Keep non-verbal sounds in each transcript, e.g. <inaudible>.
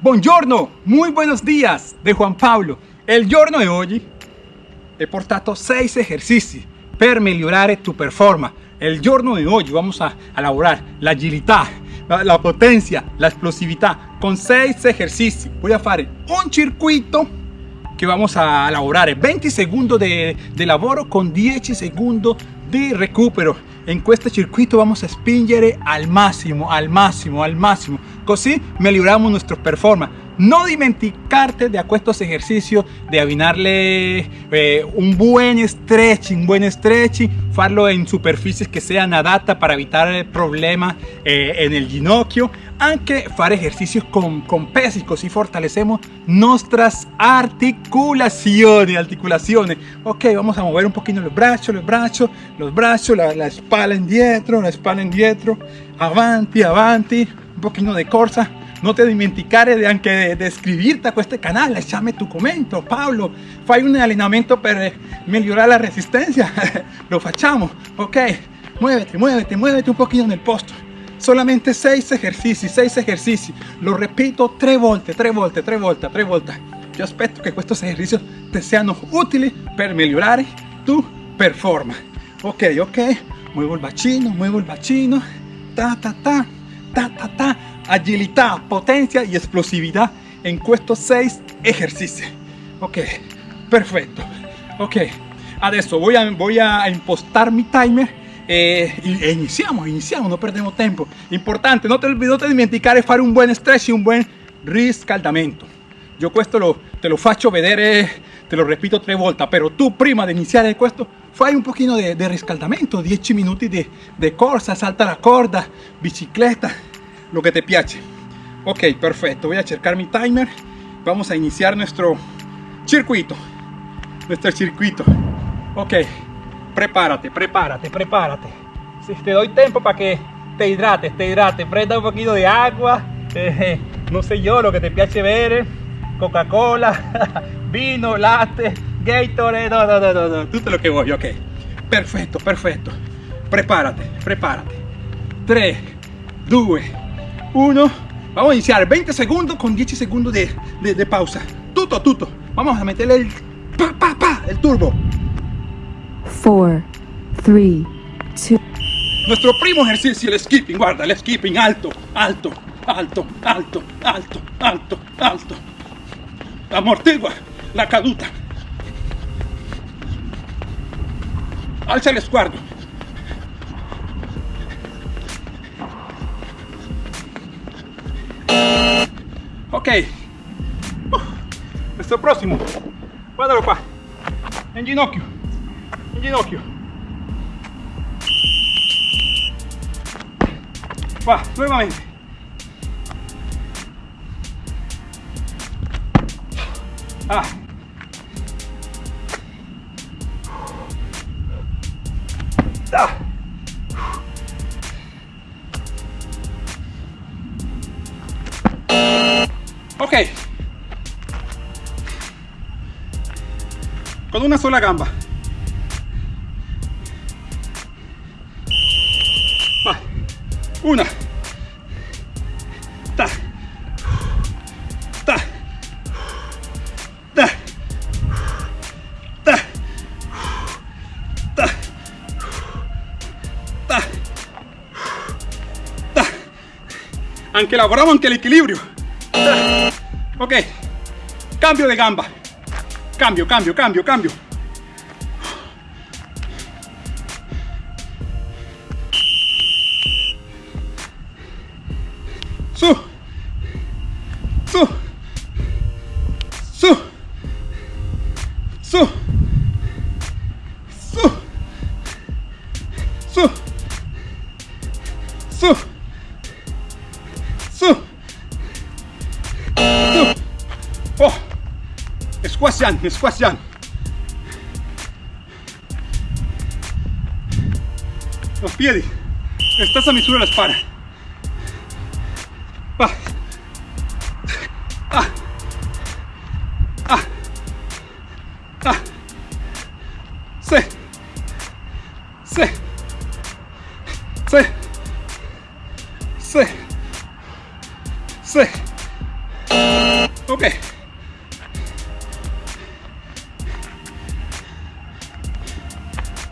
Buongiorno, muy buenos días de Juan Pablo. El giorno de hoy he portato 6 ejercicios per migliorare tu performance. El giorno de hoy vamos a elaborar la agilidad, la, la potencia, la explosività con 6 ejercicios. Voy a hacer un circuito que vamos a elaborar 20 segundos de, de lavoro con 10 segundos de recupero en este circuito vamos a spingere al máximo al máximo al máximo. Così miglioriamo nuestro performance no dimenticarte de estos ejercicios de avinarle eh, un buen stretching, buen stretching, farlo en superficies que sean adaptas para evitar problemas eh, en el ginocchio, aunque fare ejercicios con, con pesos, così fortalecemos nuestras articulaciones, articulaciones. Ok, vamos a mover un poquito los brazos, los brazos, los brazos, la, la espalda indietro, la espalda indietro, avanti, avanti, un poquito de corsa no te dimenticare de anche de iscribirte a este canal, lasciami tu commento, Paolo, fai un allenamento per migliorare la resistencia, <laughs> lo facciamo, ok, muévete, muévete, muévete un poquito en el posto, solamente 6 ejercicios, 6 ejercicios, lo repito 3 volte, 3 volte, 3 volte, 3 volte, yo espero que estos ejercicios te sean útiles para mejorar tu performance, ok, ok, muevo el bacino, muevo el bacino, ta, ta, ta, ta, ta, ta, agilidad, potencia y explosividad en estos 6 ejercicios. Ok, perfecto. Ok, adesso voy a, voy a impostar mi timer eh, e iniciamos, iniciamos, no perdemos tiempo. Importante, no te, no te dimenticare fare un buen stretch y un buen riscaldamento. Yo esto lo, te lo faccio vedere, te lo repito tres volte, pero tú prima de iniciar questo fai un de, de riscaldamento, 10 minutos de, de corsa, salta la corda, bicicleta, lo que te piace ok perfecto. Voy a checar mi timer. Vamos a iniciar nuestro circuito. Nuestro circuito. Ok. Prepárate prepárate prepárate. Si te doy tiempo para que te hidrates te hidrates. Prenda un poquito de agua. Eh, no sé yo lo que te piace ver. Coca cola <laughs> vino latte gatorade. No no no no todo lo que voy ok. Perfecto perfecto. Prepárate prepárate. 3 2 1 vamos a iniciar. 20 segundos con 10 segundos de, de, de pausa. Tuto tuto. Vamos a meterle el pa pa pa el turbo. 4 3 2 nuestro primo ejercicio el skipping guarda el skipping. Alto alto alto alto alto alto alto. Amortigua la caduta. Alza el sguardo Ok. Uh, este próximo. Bora, opa. Em ginocchio. en ginocchio. Va, nuevamente. Ah. Ah. Ok. Con una sola gamba. Una. Ta. Ta. Ta. Ta. Ta. Ta. Ta. Anche lavoriamo anche l'equilibrio Ok, cambio de gamba. Cambio, cambio, cambio, cambio. Su. Sebastián, Sebastián. Los piedi. Estás a misura las para.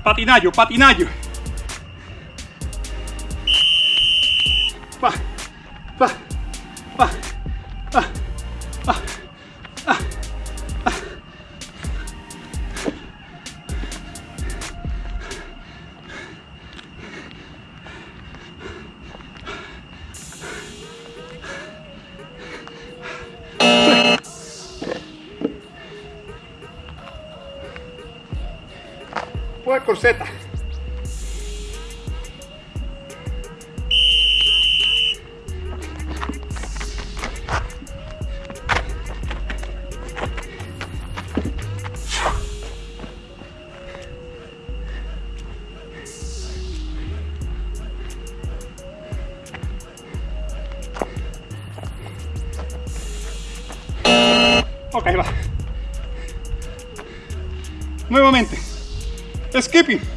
patinayo, patinayo. Poi corsetta. Ok, va. Nuevamente. Escape!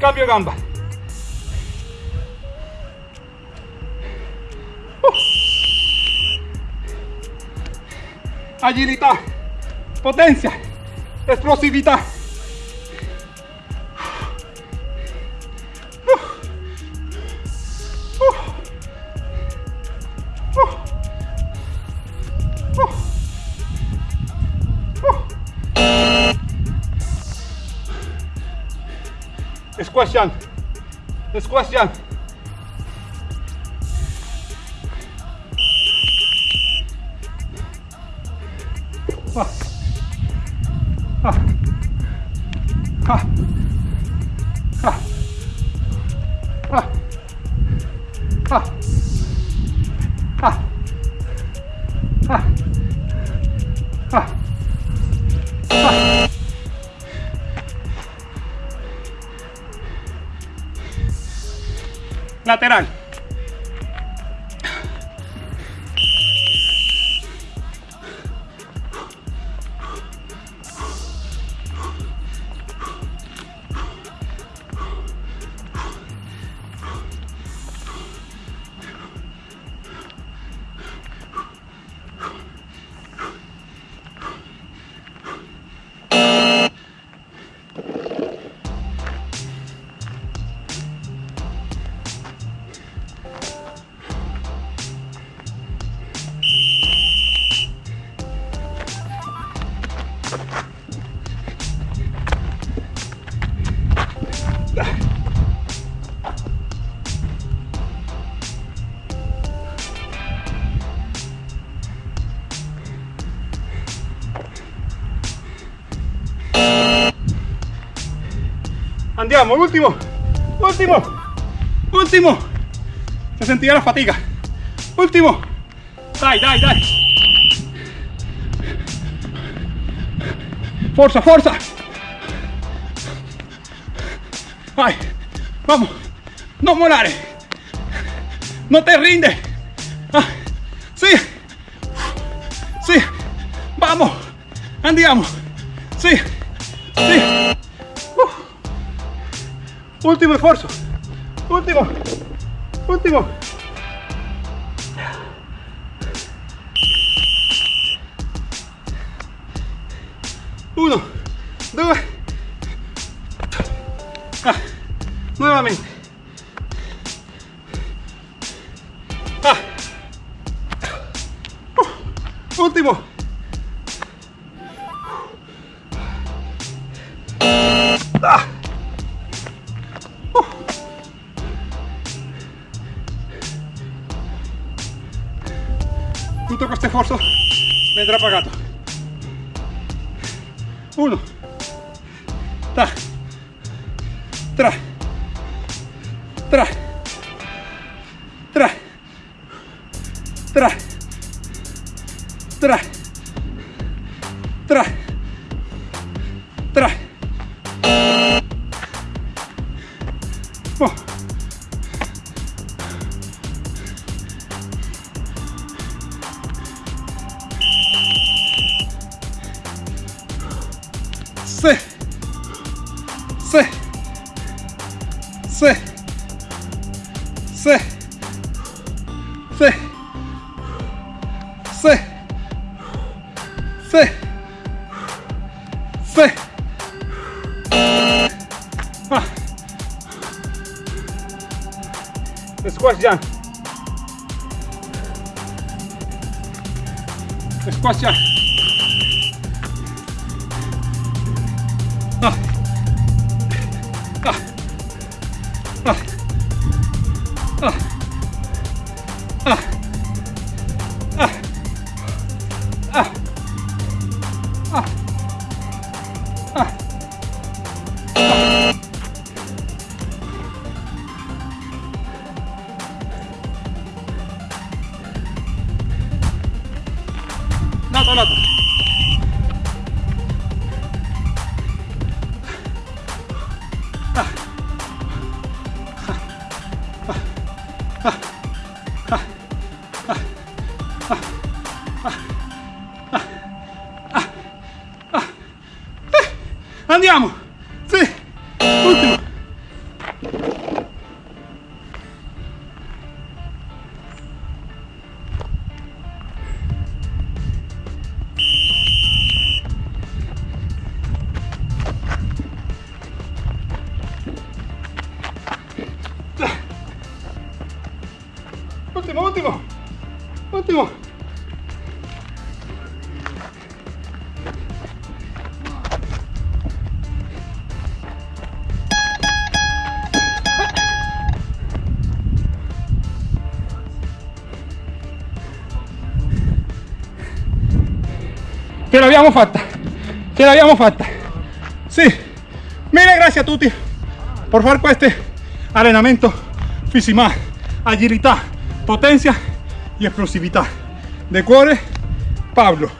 Cambio gamba. Uh. Agilidad, potencia, explosividad. Squash jump, squash jump. Lateral. Andiamo, ultimo, ultimo, ultimo. Se sentirà la fatica. Ultimo. Dai, dai, dai. Forza, forza. Vai, vamos. No molare. No te rinde. Ah, sí. Sí. Vamos, andiamo. Sí, sí. Último esfuerzo. Último. Último. tutto questo sforzo vendrà pagato uno. Ta, tre tre tre tre tre tre tre Sí. Sí. Sí. Ah. Squash jump. Squash jump. Ah. Ah. Ah. Ah. Ce l'abbiamo fatta, ce l'abbiamo fatta. Sì, mille grazie a tutti por fare questo allenamento fisico, agilità, potenza e esplosività. De cuore, Pablo.